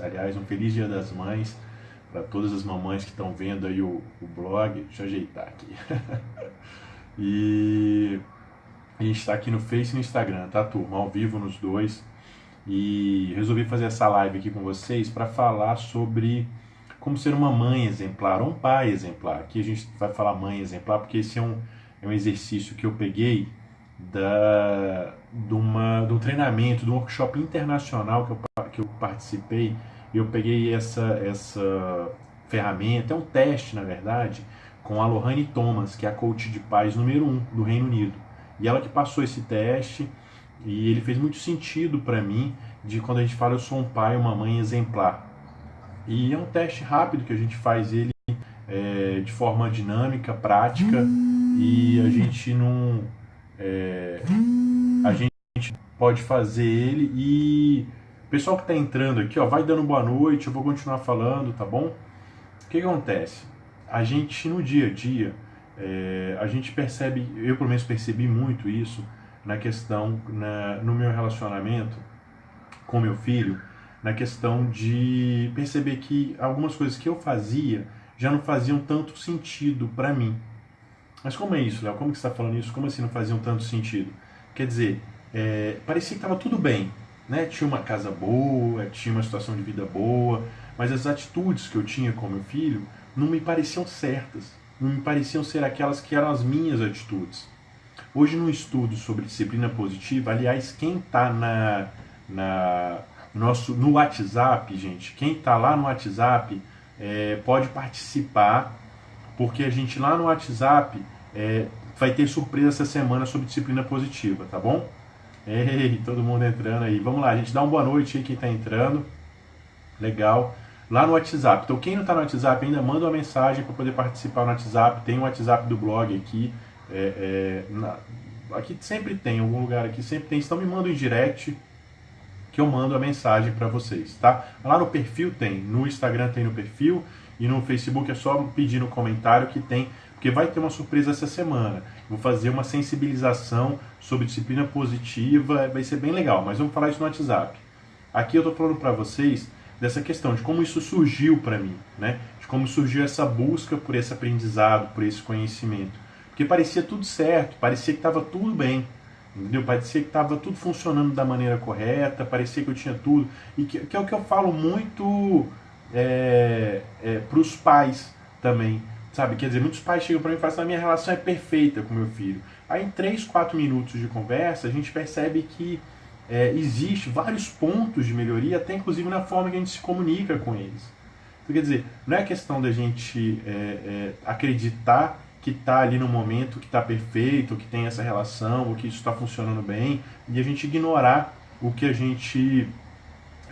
aliás, um feliz Dia das Mães para todas as mamães que estão vendo aí o, o blog. Deixa eu ajeitar aqui. e a gente está aqui no Face e no Instagram, tá, turma? Ao vivo nos dois. E resolvi fazer essa live aqui com vocês para falar sobre como ser uma mãe exemplar, ou um pai exemplar. Aqui a gente vai falar mãe exemplar porque esse é um, é um exercício que eu peguei da, de, uma, de um treinamento, de um workshop internacional que eu, que eu participei. E eu peguei essa, essa ferramenta, é um teste na verdade, com a Lohane Thomas, que é a coach de paz número um do Reino Unido. E ela que passou esse teste e ele fez muito sentido para mim de quando a gente fala eu sou um pai, uma mãe exemplar. E é um teste rápido que a gente faz ele é, de forma dinâmica, prática, e a gente não. É, a gente pode fazer ele e. O pessoal que está entrando aqui, ó, vai dando boa noite, eu vou continuar falando, tá bom? O que, que acontece? A gente no dia a dia, é, a gente percebe, eu pelo menos percebi muito isso na questão, na, no meu relacionamento com meu filho, na questão de perceber que algumas coisas que eu fazia já não faziam tanto sentido para mim. Mas como é isso, Léo? Como que você está falando isso? Como assim não faziam tanto sentido? Quer dizer, é, parecia que estava tudo bem, né? Tinha uma casa boa, tinha uma situação de vida boa, mas as atitudes que eu tinha com meu filho não me pareciam certas, não me pareciam ser aquelas que eram as minhas atitudes. Hoje, no estudo sobre disciplina positiva, aliás, quem está na, na nosso, no WhatsApp, gente. Quem está lá no WhatsApp é, pode participar, porque a gente lá no WhatsApp é, vai ter surpresa essa semana sobre disciplina positiva, tá bom? Ei, todo mundo entrando aí. Vamos lá, a gente dá uma boa noite aí quem está entrando. Legal. Lá no WhatsApp. Então, quem não está no WhatsApp ainda, manda uma mensagem para poder participar no WhatsApp. Tem o WhatsApp do blog aqui. É, é, na, aqui sempre tem, em algum lugar aqui sempre tem. Então, me manda um direct que eu mando a mensagem para vocês, tá? Lá no perfil tem, no Instagram tem no perfil e no Facebook é só pedir no comentário que tem, porque vai ter uma surpresa essa semana. Vou fazer uma sensibilização sobre disciplina positiva, vai ser bem legal, mas vamos falar isso no WhatsApp. Aqui eu tô falando para vocês dessa questão de como isso surgiu para mim, né? De como surgiu essa busca por esse aprendizado, por esse conhecimento. Porque parecia tudo certo, parecia que estava tudo bem. Entendeu? Parecia que estava tudo funcionando da maneira correta, parecia que eu tinha tudo. E que, que é o que eu falo muito é, é, para os pais também. Sabe? Quer dizer, muitos pais chegam para mim e falam assim: a minha relação é perfeita com meu filho. Aí em 3, 4 minutos de conversa, a gente percebe que é, existe vários pontos de melhoria, até inclusive na forma que a gente se comunica com eles. Então, quer dizer, não é questão da gente é, é, acreditar que está ali no momento que está perfeito, que tem essa relação, ou que isso está funcionando bem, e a gente ignorar o que a gente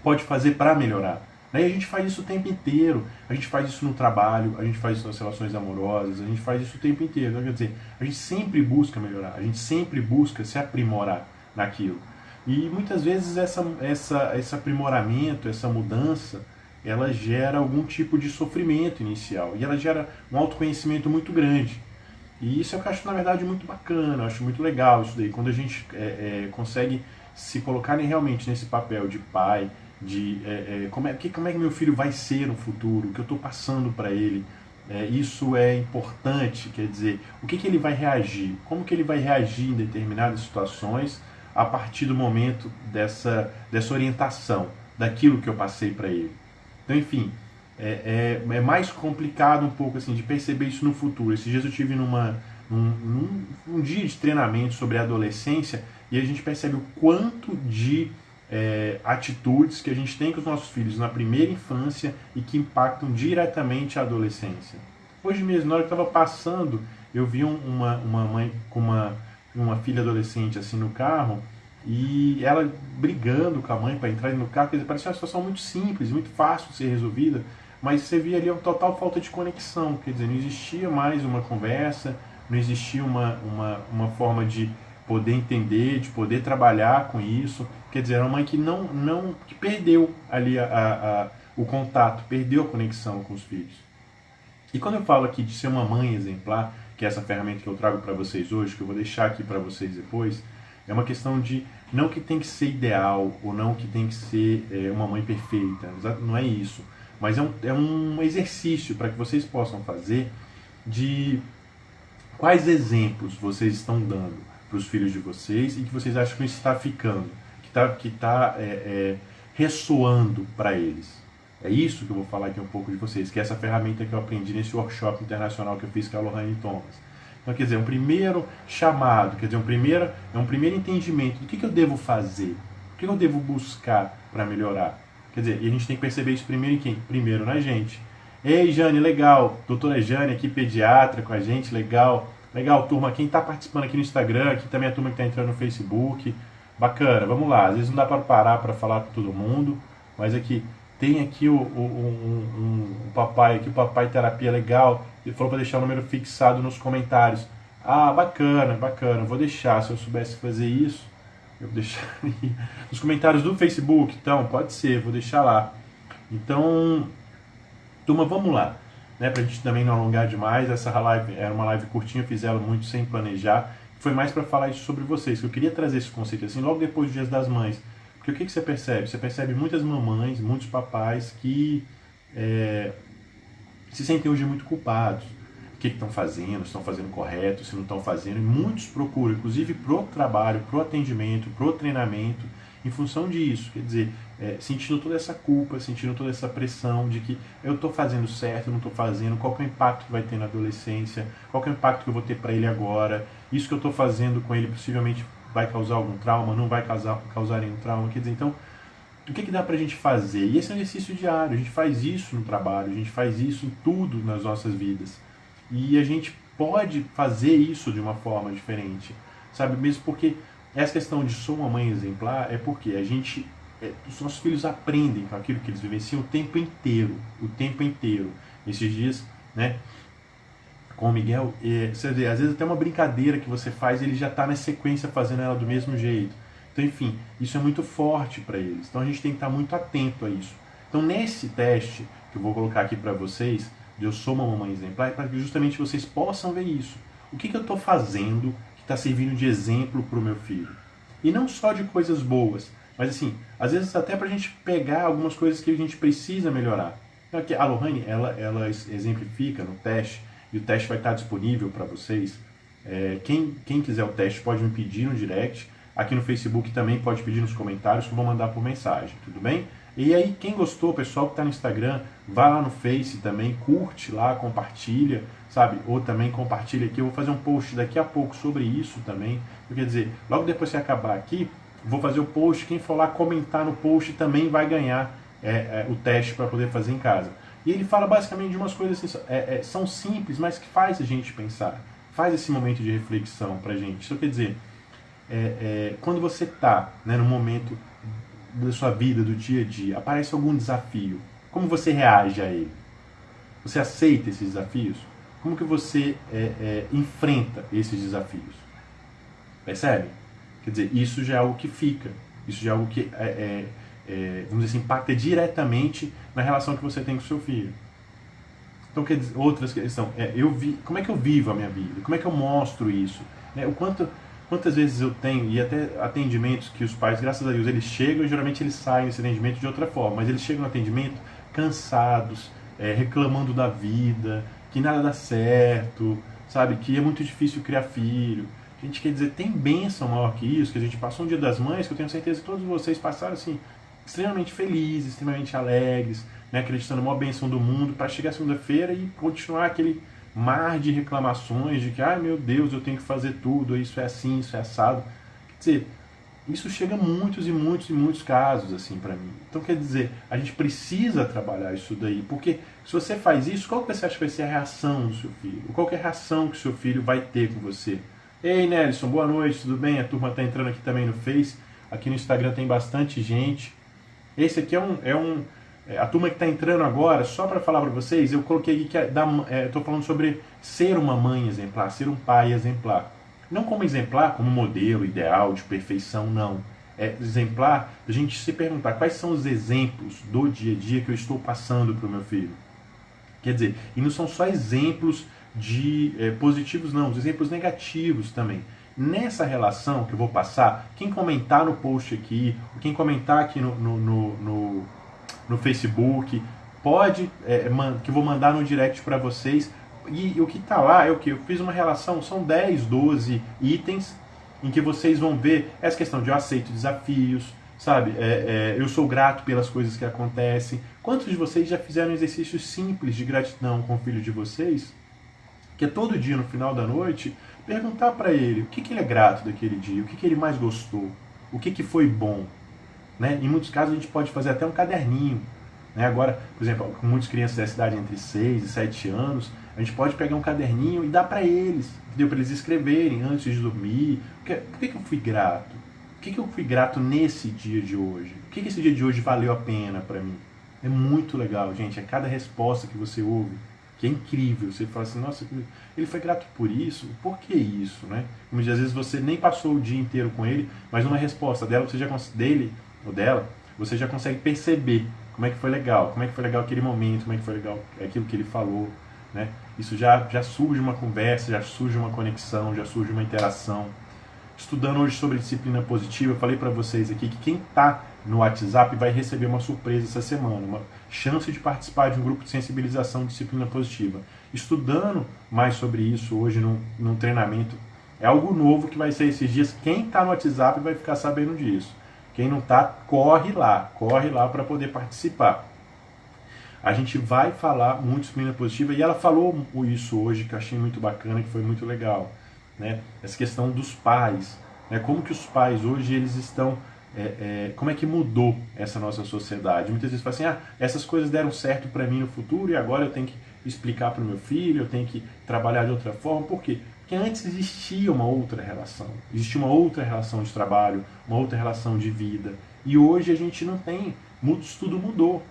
pode fazer para melhorar. E a gente faz isso o tempo inteiro. A gente faz isso no trabalho, a gente faz isso nas relações amorosas, a gente faz isso o tempo inteiro. Então, quer dizer, a gente sempre busca melhorar, a gente sempre busca se aprimorar naquilo. E muitas vezes essa, essa, esse aprimoramento, essa mudança, ela gera algum tipo de sofrimento inicial e ela gera um autoconhecimento muito grande. E isso eu acho, na verdade, muito bacana, acho muito legal isso daí, quando a gente é, é, consegue se colocar realmente nesse papel de pai, de é, é como, é, que, como é que meu filho vai ser no futuro, o que eu estou passando para ele. É, isso é importante, quer dizer, o que, que ele vai reagir, como que ele vai reagir em determinadas situações a partir do momento dessa, dessa orientação, daquilo que eu passei para ele. Então, enfim, é, é, é, mais complicado um pouco assim de perceber isso no futuro. Esses dias eu tive numa, num, num, um dia de treinamento sobre adolescência e a gente percebe o quanto de é, atitudes que a gente tem com os nossos filhos na primeira infância e que impactam diretamente a adolescência. Hoje mesmo, na hora que eu estava passando, eu vi uma, uma mãe com uma, uma filha adolescente assim no carro e ela brigando com a mãe para entrar no carro, quer dizer, parecia uma situação muito simples, muito fácil de ser resolvida, mas você via ali uma total falta de conexão, quer dizer, não existia mais uma conversa, não existia uma, uma, uma forma de poder entender, de poder trabalhar com isso, quer dizer, era uma mãe que não, não que perdeu ali a, a, a, o contato, perdeu a conexão com os filhos. E quando eu falo aqui de ser uma mãe exemplar, que é essa ferramenta que eu trago para vocês hoje, que eu vou deixar aqui para vocês depois, É uma questão de não que tem que ser ideal ou não que tem que ser é, uma mãe perfeita, não é isso. Mas é um, é um exercício para que vocês possam fazer de quais exemplos vocês estão dando para os filhos de vocês e que vocês acham que está ficando, que está que tá, é, é, ressoando para eles. É isso que eu vou falar aqui um pouco de vocês, que é essa ferramenta que eu aprendi nesse workshop internacional que eu fiz com a Lohane Thomas. Então, quer dizer, um primeiro chamado, quer dizer, um primeiro, é um primeiro entendimento do que, que eu devo fazer, o que, que eu devo buscar para melhorar. Quer dizer, e a gente tem que perceber isso primeiro em quem? Primeiro na gente. Ei, Jane, legal. Doutora Jane aqui, pediatra com a gente, legal. Legal, turma. Quem está participando aqui no Instagram, aqui também a turma que está entrando no Facebook. Bacana, vamos lá. Às vezes não dá para parar para falar com todo mundo, mas aqui tem aqui o, o, um, um, papai aqui, o papai terapia legal. Ele falou para deixar o número fixado nos comentários. Ah, bacana, bacana. Vou deixar. Se eu soubesse fazer isso, eu vou deixar nos comentários do Facebook. Então, pode ser, vou deixar lá. Então, turma, vamos lá. Né, para a gente também não alongar demais, essa live era uma live curtinha, fiz ela muito sem planejar. Foi mais para falar isso sobre vocês, que eu queria trazer esse conceito assim, logo depois dos Dias das Mães. Porque o que, que você percebe? Você percebe muitas mamães, muitos papais que é, se sentem hoje muito culpados. O que estão fazendo, se estão fazendo correto, se não estão fazendo. E muitos procuram, inclusive pro trabalho, pro atendimento, pro treinamento, em função disso. Quer dizer, é, sentindo toda essa culpa, sentindo toda essa pressão de que eu estou fazendo certo, não estou fazendo, qual é o impacto que vai ter na adolescência, qual é o impacto que eu vou ter para ele agora, isso que eu estou fazendo com ele possivelmente vai causar algum trauma, não vai causar, causar nenhum trauma. Quer dizer, então, o que, que dá para a gente fazer? E esse é um exercício diário, a gente faz isso no trabalho, a gente faz isso em tudo nas nossas vidas. E a gente pode fazer isso de uma forma diferente, sabe? Mesmo porque essa questão de sou uma mãe exemplar é porque a gente, é, os nossos filhos aprendem com aquilo que eles vivenciam o tempo inteiro, o tempo inteiro. Esses dias, né? Com o Miguel, é, você vê, às vezes até uma brincadeira que você faz, ele já está na sequência fazendo ela do mesmo jeito. Então, enfim, isso é muito forte para eles. Então a gente tem que estar tá muito atento a isso. Então, nesse teste que eu vou colocar aqui para vocês, de eu sou uma mamãe exemplar, é para que justamente vocês possam ver isso. O que, que eu estou fazendo que está servindo de exemplo para o meu filho? E não só de coisas boas, mas assim, às vezes até para a gente pegar algumas coisas que a gente precisa melhorar. Aqui, a Lohane, ela, ela exemplifica no teste e o teste vai estar disponível para vocês. É, quem, quem quiser o teste pode me pedir no direct. Aqui no Facebook também pode pedir nos comentários que eu vou mandar por mensagem, tudo bem? E aí, quem gostou, pessoal que está no Instagram, vai lá no Face também, curte lá, compartilha, sabe? Ou também compartilha aqui. Eu vou fazer um post daqui a pouco sobre isso também. Quer dizer, logo depois que acabar aqui, vou fazer o post. Quem for lá comentar no post também vai ganhar é, é, o teste para poder fazer em casa. E ele fala basicamente de umas coisas assim, é, é, são simples, mas que faz a gente pensar, faz esse momento de reflexão para a gente. Isso quer dizer, é, é, quando você está né, no momento da sua vida, do dia a dia, aparece algum desafio, como você reage a ele? Você aceita esses desafios? Como que você é, é, enfrenta esses desafios? Percebe? Quer dizer, isso já é algo que fica, isso já é algo que é, é, vamos dizer assim, impacta diretamente na relação que você tem com o seu filho. Então, quer dizer, outras questões, é, eu vi, como é que eu vivo a minha vida? Como é que eu mostro isso? É, o quanto, quantas vezes eu tenho, e até atendimentos que os pais, graças a Deus, eles chegam e geralmente eles saem desse atendimento de outra forma, mas eles chegam no atendimento cansados, é, reclamando da vida, que nada dá certo, sabe? Que é muito difícil criar filho. A gente quer dizer, tem bênção maior que isso, que a gente passou um dia das mães, que eu tenho certeza que todos vocês passaram assim, extremamente felizes, extremamente alegres, né, acreditando uma bênção do mundo, para chegar segunda-feira e continuar aquele mar de reclamações de que, ai meu Deus, eu tenho que fazer tudo, isso é assim, isso é assado. Quer dizer, isso chega a muitos e muitos e muitos casos assim para mim. Então quer dizer, a gente precisa trabalhar isso daí, porque se você faz isso, qual que você acha que vai ser a reação do seu filho? Qual que é a reação que o seu filho vai ter com você? Ei Nelson, boa noite, tudo bem? A turma está entrando aqui também no Face. Aqui no Instagram tem bastante gente. Esse aqui é um. É um é, a turma que está entrando agora, só para falar para vocês, eu coloquei aqui que é, estou é, falando sobre ser uma mãe exemplar, ser um pai exemplar. Não como exemplar, como modelo ideal de perfeição, não. É exemplar a gente se perguntar quais são os exemplos do dia a dia que eu estou passando para o meu filho. Quer dizer, e não são só exemplos de é, positivos, não, os exemplos negativos também. Nessa relação que eu vou passar, quem comentar no post aqui, quem comentar aqui no, no, no, no, no Facebook, pode, é, que eu vou mandar no direct para vocês. E, e o que está lá é o que? Eu fiz uma relação, são 10, 12 itens em que vocês vão ver essa questão de eu aceito desafios, sabe? É, é, eu sou grato pelas coisas que acontecem. Quantos de vocês já fizeram exercícios simples de gratidão com o filho de vocês? Que é todo dia no final da noite perguntar para ele o que, que ele é grato daquele dia, o que, que ele mais gostou, o que, que foi bom. Né? Em muitos casos a gente pode fazer até um caderninho. Né? Agora, por exemplo, com muitas crianças da cidade entre 6 e 7 anos, a gente pode pegar um caderninho e dar para eles, entendeu? Para eles escreverem antes de dormir. Por que, que, eu fui grato? Por que, que eu fui grato nesse dia de hoje? Por que, que esse dia de hoje valeu a pena para mim? É muito legal, gente. É cada resposta que você ouve que é incrível. Você fala assim, nossa, ele foi grato por isso? Por que isso, né? Como às vezes você nem passou o dia inteiro com ele, mas numa resposta dela, você já dele ou dela, você já consegue perceber como é que foi legal, como é que foi legal aquele momento, como é que foi legal aquilo que ele falou, né? Isso já já surge uma conversa, já surge uma conexão, já surge uma interação. Estudando hoje sobre disciplina positiva, eu falei para vocês aqui que quem está no WhatsApp vai receber uma surpresa essa semana, uma chance de participar de um grupo de sensibilização disciplina positiva. Estudando mais sobre isso hoje num, num treinamento, é algo novo que vai ser esses dias. Quem está no WhatsApp vai ficar sabendo disso. Quem não está, corre lá, corre lá para poder participar. A gente vai falar muito disciplina positiva e ela falou isso hoje que eu achei muito bacana, que foi muito legal, né? Essa questão dos pais, né? Como que os pais hoje eles estão é, é, como é que mudou essa nossa sociedade. Muitas vezes fala assim, ah, essas coisas deram certo para mim no futuro e agora eu tenho que explicar para o meu filho, eu tenho que trabalhar de outra forma. Por quê? Porque antes existia uma outra relação, existia uma outra relação de trabalho, uma outra relação de vida. E hoje a gente não tem, tudo mudou.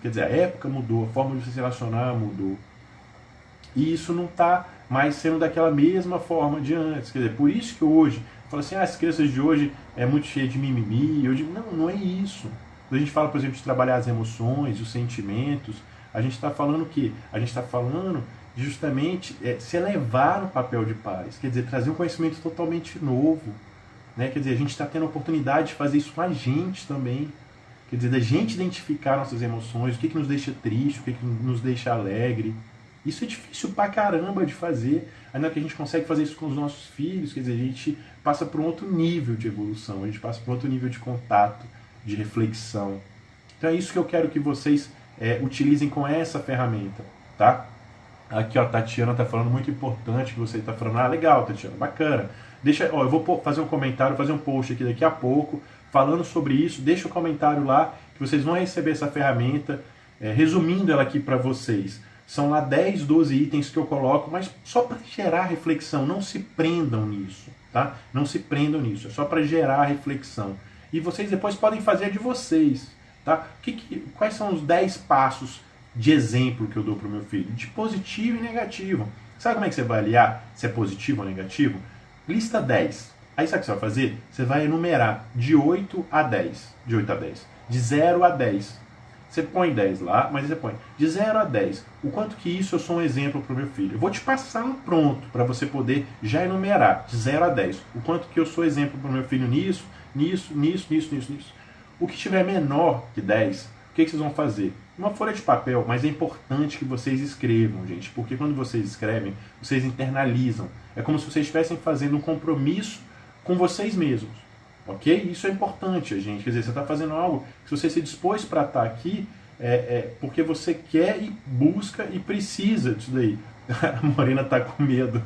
Quer dizer, a época mudou, a forma de se relacionar mudou. E isso não está mais sendo daquela mesma forma de antes. Quer dizer, por isso que hoje fala assim, ah, as crianças de hoje é muito cheia de mimimi. Eu digo, não, não é isso. Quando a gente fala, por exemplo, de trabalhar as emoções, os sentimentos, a gente está falando o quê? A gente está falando justamente é, se elevar no papel de pais, quer dizer, trazer um conhecimento totalmente novo. Né? Quer dizer, a gente está tendo a oportunidade de fazer isso com a gente também. Quer dizer, da gente identificar nossas emoções, o que, que nos deixa triste, o que, que nos deixa alegre. Isso é difícil pra caramba de fazer. Ainda que a gente consegue fazer isso com os nossos filhos, quer dizer, a gente passa por um outro nível de evolução, a gente passa por outro nível de contato, de reflexão. Então é isso que eu quero que vocês é, utilizem com essa ferramenta, tá? Aqui, ó, Tatiana tá falando muito importante que você está falando. Ah, legal, Tatiana, bacana. Deixa, ó, eu vou fazer um comentário, fazer um post aqui daqui a pouco falando sobre isso. Deixa o um comentário lá que vocês vão receber essa ferramenta, é, resumindo ela aqui para vocês. São lá 10, 12 itens que eu coloco, mas só para gerar reflexão. Não se prendam nisso, tá? Não se prendam nisso. É só para gerar reflexão. E vocês depois podem fazer de vocês, tá? Que, que, quais são os 10 passos de exemplo que eu dou para o meu filho? De positivo e negativo. Sabe como é que você vai avaliar se é positivo ou negativo? Lista 10. Aí sabe o que você vai fazer? Você vai enumerar de 8 a 10. De 8 a 10. De 0 a 10. Você põe 10 lá, mas você põe de 0 a 10. O quanto que isso eu sou um exemplo para o meu filho. Eu vou te passar um pronto para você poder já enumerar de 0 a 10. O quanto que eu sou exemplo para o meu filho nisso, nisso, nisso, nisso, nisso, nisso. O que tiver menor que 10, o que, que vocês vão fazer? Uma folha de papel, mas é importante que vocês escrevam, gente, porque quando vocês escrevem, vocês internalizam. É como se vocês estivessem fazendo um compromisso com vocês mesmos. Ok? Isso é importante, gente. Quer dizer, você está fazendo algo, se você se dispôs para estar tá aqui, é, é, porque você quer e busca e precisa disso daí. A Morena está com medo.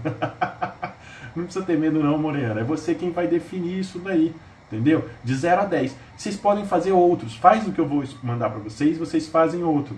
não precisa ter medo não, Morena. É você quem vai definir isso daí. Entendeu? De 0 a 10. Vocês podem fazer outros. Faz o que eu vou mandar para vocês, vocês fazem outro.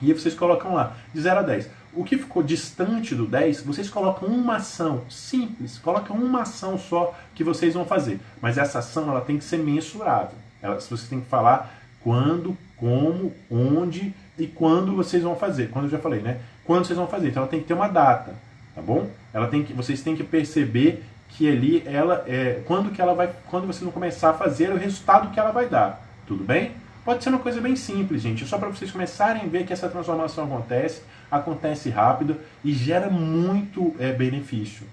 E aí vocês colocam lá, de 0 a 10. O que ficou distante do 10, vocês colocam uma ação simples, colocam uma ação só que vocês vão fazer. Mas essa ação ela tem que ser mensurável. Ela, você tem que falar quando, como, onde e quando vocês vão fazer. Quando eu já falei, né? Quando vocês vão fazer. Então ela tem que ter uma data, tá bom? Ela tem que, vocês têm que perceber que ali ela é quando que ela vai, quando vocês vão começar a fazer o resultado que ela vai dar. Tudo bem? Pode ser uma coisa bem simples, gente, só para vocês começarem a ver que essa transformação acontece, acontece rápido e gera muito é, benefício.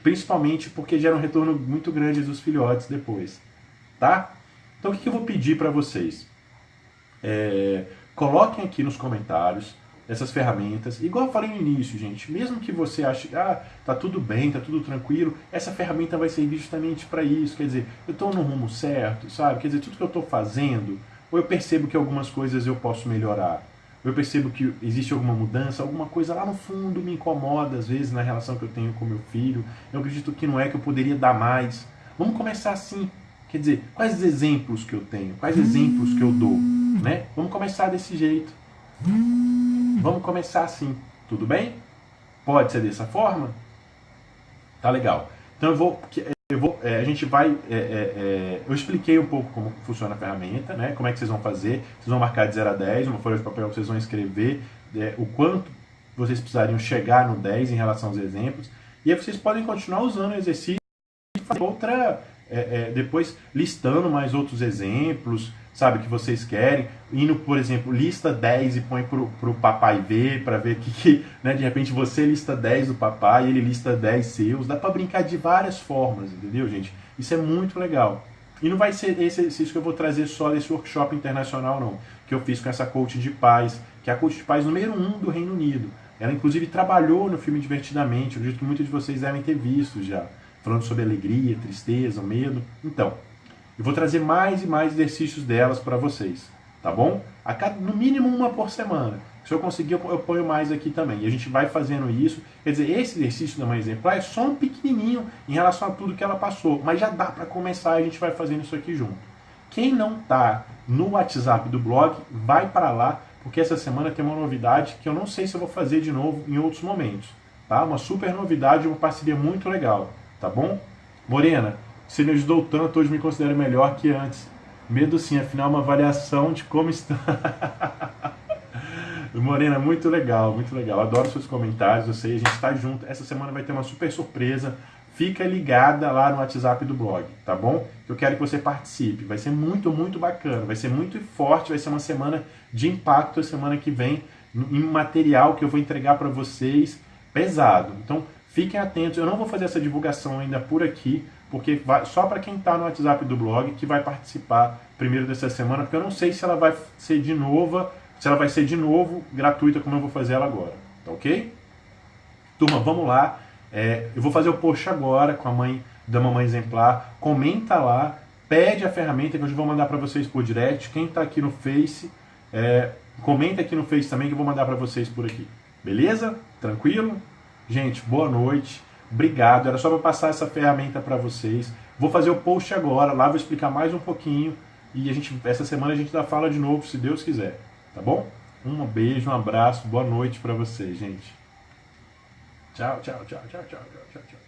principalmente porque gera um retorno muito grande dos filhotes depois, tá? Então o que eu vou pedir para vocês? É, coloquem aqui nos comentários essas ferramentas. Igual eu falei no início, gente, mesmo que você ache, ah, tá tudo bem, tá tudo tranquilo, essa ferramenta vai servir justamente para isso. Quer dizer, eu estou no rumo certo, sabe? Quer dizer, tudo que eu estou fazendo, ou eu percebo que algumas coisas eu posso melhorar, ou eu percebo que existe alguma mudança, alguma coisa lá no fundo me incomoda, às vezes, na relação que eu tenho com meu filho. Eu acredito que não é que eu poderia dar mais. Vamos começar assim. Quer dizer, quais exemplos que eu tenho? Quais exemplos que eu dou? Né? Vamos começar desse jeito. Vamos começar assim, tudo bem? Pode ser dessa forma? Tá legal. Então eu vou, eu vou é, a gente vai, é, é, é, eu expliquei um pouco como funciona a ferramenta, né? Como é que vocês vão fazer? Vocês vão marcar de 0 a 10, uma folha de papel que vocês vão escrever é, o quanto vocês precisariam chegar no 10 em relação aos exemplos. E aí vocês podem continuar usando o exercício e fazer outra, é, depois listando mais outros exemplos, sabe, que vocês querem, indo, por exemplo, lista 10 e põe pro, pro papai ver, para ver que, que, né, de repente você lista 10 do papai, ele lista 10 seus, dá para brincar de várias formas, entendeu, gente? Isso é muito legal. E não vai ser esse exercício que eu vou trazer só desse workshop internacional, não, que eu fiz com essa coach de paz, que é a coach de paz número 1 um do Reino Unido. Ela, inclusive, trabalhou no filme Divertidamente, eu acredito que muitos de vocês devem ter visto já, falando sobre alegria, tristeza, medo. Então, eu vou trazer mais e mais exercícios delas para vocês, tá bom? A cada, no mínimo uma por semana. Se eu conseguir, eu ponho mais aqui também. E a gente vai fazendo isso. Quer dizer, esse exercício da mãe exemplar é só um pequenininho em relação a tudo que ela passou. Mas já dá para começar, a gente vai fazendo isso aqui junto. Quem não está no WhatsApp do blog, vai para lá, porque essa semana tem uma novidade que eu não sei se eu vou fazer de novo em outros momentos. Tá? Uma super novidade, uma parceria muito legal. Tá bom? Morena, você me ajudou tanto, hoje me considero melhor que antes. Medo sim, afinal uma avaliação de como está. Morena, muito legal, muito legal. Adoro seus comentários, eu sei, a gente está junto. Essa semana vai ter uma super surpresa. Fica ligada lá no WhatsApp do blog, tá bom? Eu quero que você participe. Vai ser muito, muito bacana. Vai ser muito forte. Vai ser uma semana de impacto a semana que vem em material que eu vou entregar para vocês pesado. Então, fiquem atentos. Eu não vou fazer essa divulgação ainda por aqui, porque vai, só para quem está no WhatsApp do blog que vai participar primeiro dessa semana, porque eu não sei se ela vai ser de novo, se ela vai ser de novo gratuita como eu vou fazer ela agora, tá ok? Turma, vamos lá. É, eu vou fazer o post agora com a mãe da mamãe exemplar. Comenta lá, pede a ferramenta que eu vou mandar para vocês por direct. Quem está aqui no Face, é, comenta aqui no Face também que eu vou mandar para vocês por aqui. Beleza? Tranquilo? Gente, boa noite. Obrigado, era só para passar essa ferramenta para vocês. Vou fazer o post agora, lá vou explicar mais um pouquinho e a gente, essa semana a gente dá fala de novo, se Deus quiser. Tá bom? Um beijo, um abraço, boa noite para vocês, gente. Tchau, tchau, tchau, tchau, tchau, tchau, tchau.